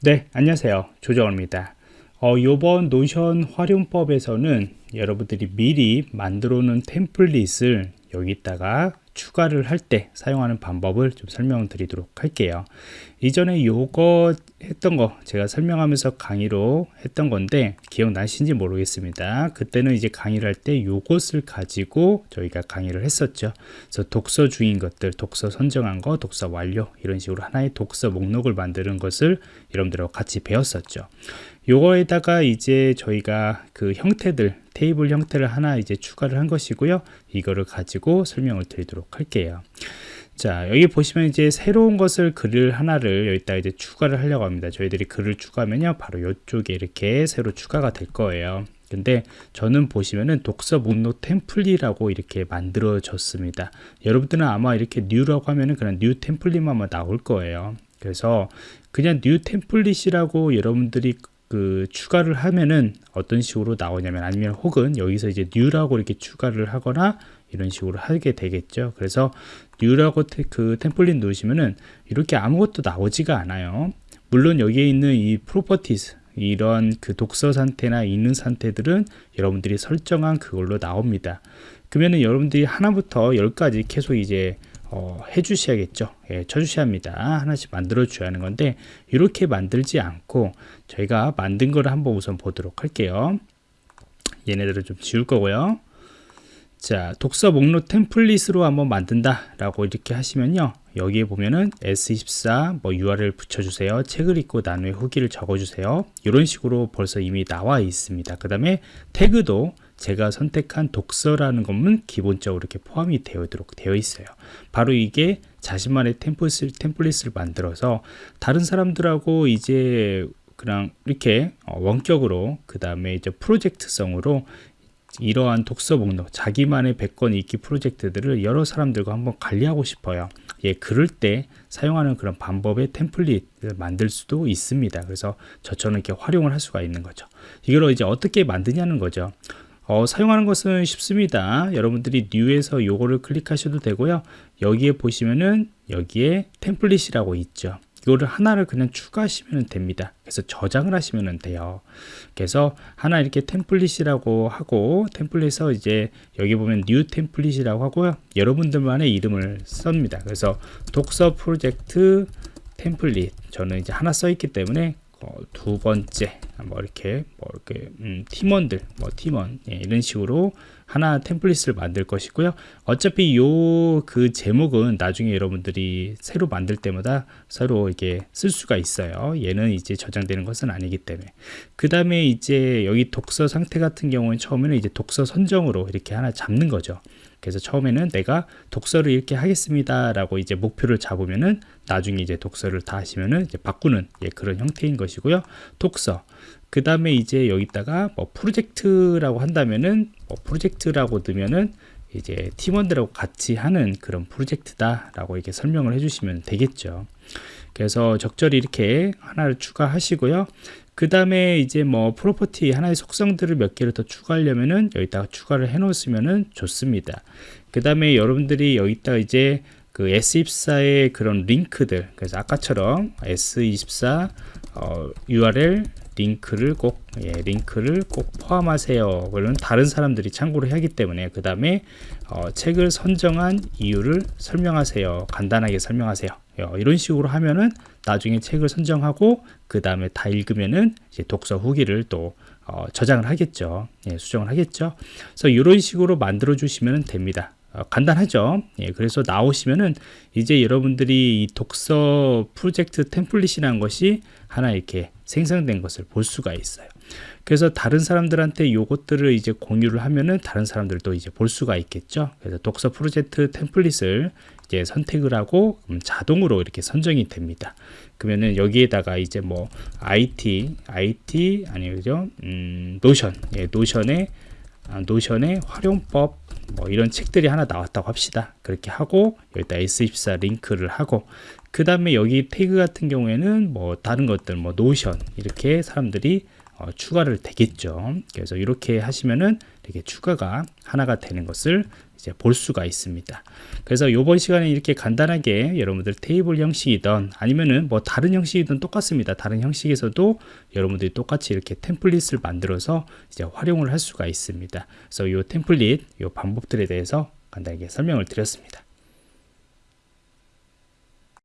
네, 안녕하세요. 조정호입니다. 어, 요번 노션 활용법에서는 여러분들이 미리 만들어 놓은 템플릿을 여기다가 추가를 할 때 사용하는 방법을 좀 설명드리도록 할게요. 이전에 요거 했던 거 제가 설명하면서 강의로 했던 건데 기억나신지 모르겠습니다. 그때는 이제 강의를 할 때 요것을 가지고 저희가 강의를 했었죠. 그래서 독서 중인 것들 독서 선정한 거 독서 완료 이런 식으로 하나의 독서 목록을 만드는 것을 여러분들하고 같이 배웠었죠. 요거에다가 이제 저희가 그 형태들 테이블 형태를 하나 이제 추가를 한 것이고요. 이거를 가지고 설명을 드리도록 할게요. 자 여기 보시면 이제 새로운 것을 글을 하나를 여기다 이제 추가를 하려고 합니다. 저희들이 글을 추가하면요 바로 이쪽에 이렇게 새로 추가가 될 거예요. 근데 저는 보시면은 독서 목록 template이라고 이렇게 만들어졌습니다. 여러분들은 아마 이렇게 new라고 하면은 그냥 new template만 나올 거예요. 그래서 그냥 new template이라고 여러분들이 그 추가를 하면은 어떤 식으로 나오냐면 아니면 혹은 여기서 이제 new라고 이렇게 추가를 하거나 이런 식으로 하게 되겠죠. 그래서 new라고 테, 그 template 누르시면은 이렇게 아무것도 나오지가 않아요. 물론 여기에 있는 이 properties 이런 그 독서 상태나 있는 상태들은 여러분들이 설정한 그걸로 나옵니다. 그러면은 여러분들이 하나부터 열까지 계속 이제 어, 해 주셔야겠죠. 예, 쳐주셔야 합니다. 하나씩 만들어 줘야 하는 건데 이렇게 만들지 않고 저희가 만든 거를 한번 우선 보도록 할게요. 얘네들을 좀 지울 거고요. 자 독서 목록 템플릿으로 한번 만든다 라고 이렇게 하시면요. 여기에 보면은 S24 뭐 URL 붙여주세요. 책을 읽고 난 후에 후기를 적어주세요. 이런 식으로 벌써 이미 나와 있습니다. 그 다음에 태그도 제가 선택한 독서라는 것은 기본적으로 이렇게 포함이 되도록 되어 있어요. 바로 이게 자신만의 템플릿을, 템플릿을 만들어서 다른 사람들하고 이제 그냥 이렇게 어, 원격으로 그 다음에 이제 프로젝트성으로 이러한 독서 목록 자기만의 100권 읽기 프로젝트들을 여러 사람들과 한번 관리하고 싶어요. 예, 그럴 때 사용하는 그런 방법의 템플릿을 만들 수도 있습니다. 그래서 저처럼 이렇게 활용을 할 수가 있는 거죠. 이걸 이제 어떻게 만드냐는 거죠 어, 사용하는 것은 쉽습니다. 여러분들이 new에서 요거를 클릭하셔도 되고요. 여기에 보시면은 여기에 template이라고 있죠. 이거를 하나를 그냥 추가하시면 됩니다. 그래서 저장을 하시면 돼요. 그래서 하나 이렇게 template이라고 하고 template에서 이제 여기 보면 new template이라고 하고요. 여러분들만의 이름을 씁니다. 그래서 독서 프로젝트 template 저는 이제 하나 써 있기 때문에 어, 두 번째 뭐 이렇게 뭐 이렇게 음, 팀원들 뭐 팀원 예, 이런 식으로 하나 템플릿을 만들 것이고요. 어차피 요 그 제목은 나중에 여러분들이 새로 만들 때마다 새로 이렇게 쓸 수가 있어요. 얘는 이제 저장되는 것은 아니기 때문에. 그 다음에 이제 여기 독서 상태 같은 경우는 처음에는 이제 독서 선정으로 이렇게 하나 잡는 거죠. 그래서 처음에는 내가 독서를 이렇게 하겠습니다 라고 이제 목표를 잡으면은 나중에 이제 독서를 다 하시면은 이제 바꾸는 예, 그런 형태인 것이고요. 독서. 그 다음에 이제 여기다가 뭐 프로젝트라고 한다면은 뭐 프로젝트라고 넣으면은 이제 팀원들하고 같이 하는 그런 프로젝트다 라고 이렇게 설명을 해주시면 되겠죠. 그래서 적절히 이렇게 하나를 추가하시고요. 그 다음에 이제 뭐 property 하나의 속성들을 몇 개를 더 추가하려면은 여기다가 추가를 해 놓으시면은 좋습니다. 그 다음에 여러분들이 여기다가 이제 그 S24의 그런 링크들 그래서 아까처럼 S24 어, URL 링크를 꼭 예, 링크를 꼭 포함하세요. 그러면 다른 사람들이 참고를 하기 때문에 그 다음에 어, 책을 선정한 이유를 설명하세요. 간단하게 설명하세요. 어, 이런 식으로 하면은 나중에 책을 선정하고 그 다음에 다 읽으면은 이제 독서 후기를 또 어, 저장을 하겠죠. 예, 수정을 하겠죠. 그래서 이런 식으로 만들어 주시면 됩니다. 어, 간단하죠. 예, 그래서 나오시면은 이제 여러분들이 이 독서 프로젝트 template이라는 것이 하나 이렇게 생성된 것을 볼 수가 있어요. 그래서 다른 사람들한테 요것들을 이제 공유를 하면은 다른 사람들도 이제 볼 수가 있겠죠. 그래서 독서 프로젝트 template을 이제 선택을 하고 자동으로 이렇게 선정이 됩니다. 그러면은 여기에다가 이제 뭐 IT IT 아니 그죠? 음, Notion. 예, Notion의 아, Notion의 활용법 뭐 이런 책들이 하나 나왔다고 합시다. 그렇게 하고 여기다 YES24 링크를 하고 그 다음에 여기 태그 같은 경우에는 뭐 다른 것들 뭐 Notion 이렇게 사람들이 어, 추가를 되겠죠. 그래서 이렇게 하시면은 이렇게 추가가 하나가 되는 것을 이제 볼 수가 있습니다. 그래서 이번 시간에 이렇게 간단하게 여러분들 테이블 형식이든 아니면은 뭐 다른 형식이든 똑같습니다. 다른 형식에서도 여러분들이 똑같이 이렇게 템플릿을 만들어서 이제 활용을 할 수가 있습니다. 그래서 이 템플릿, 이 방법들에 대해서 간단하게 설명을 드렸습니다.